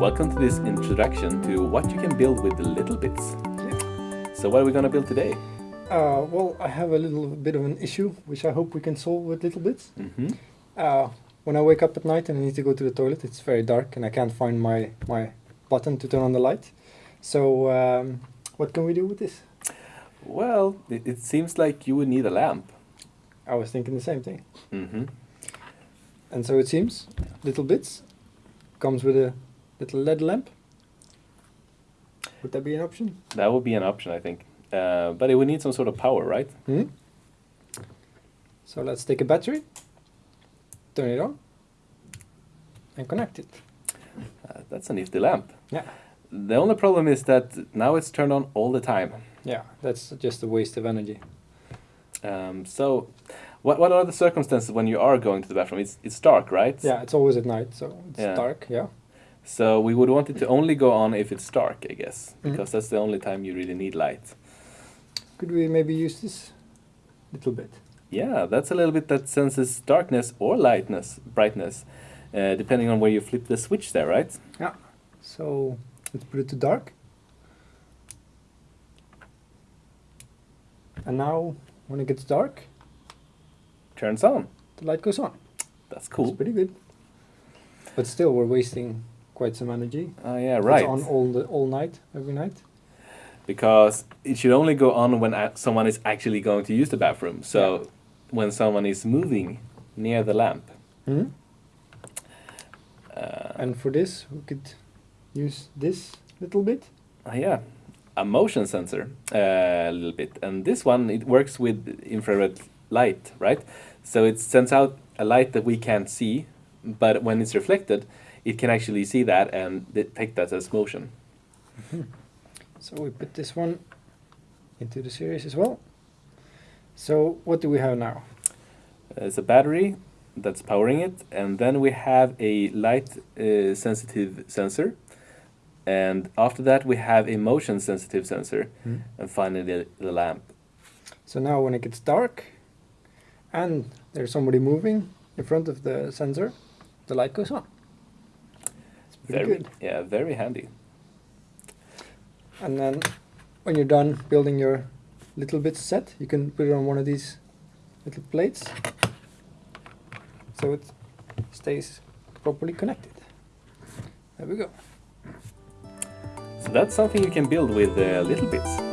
Welcome to this introduction to what you can build with the littleBits. So what are we going to build today? Uh, well, I have a little bit of an issue, which I hope we can solve with littleBits. hmm Uh, when I wake up at night and I need to go to the toilet, it's very dark and I can't find my, my button to turn on the light. So, um, what can we do with this? Well, it, it seems like you would need a lamp. I was thinking the same thing. hmm And so it seems, littleBits comes with a little LED lamp. Would that be an option? That would be an option, I think. Uh, but it would need some sort of power, right? Hmm? So let's take a battery, turn it on, and connect it. Uh, that's a nifty lamp. Yeah. The only problem is that now it's turned on all the time. Yeah, that's just a waste of energy. Um, so, what, what are the circumstances when you are going to the bathroom? It's, it's dark, right? Yeah, it's always at night, so it's Yeah. dark. Yeah. So we would want it to only go on if it's dark, I guess, Mhm. because that's the only time you really need light. Could we maybe use this a little bit? Yeah, that's a little bit that senses darkness or lightness, brightness, uh, depending on where you flip the switch there, right? Yeah. So let's put it to dark. And now, when it gets dark, Turns on. the light goes on. That's That's cool. pretty good. But still, we're wasting quite some energy. Oh yeah, It's right. on all the all night, every night. Because it should only go on when someone is actually going to use the bathroom. So when someone is moving near the lamp. Hmm? Uh, And for this, we could use this little bit. Uh, yeah, a motion sensor uh, a little bit, and this one it works with infrared light, right? So it sends out a light that we can't see, but when it's reflected, it can actually see that and detect that as motion. So we put this one into the series as well. So what do we have now? It's a battery that's powering it, and then we have a light uh, sensitive sensor, and after that we have a motion sensitive sensor, and finally the, the lamp. So now when it gets dark and there's somebody moving in front of the sensor, the light goes on. It's Very, good. yeah, very handy. And then when you're done building your little bit set, you can put it on one of these little plates so it stays properly connected. There we go. So that's something you can build with uh, littleBits.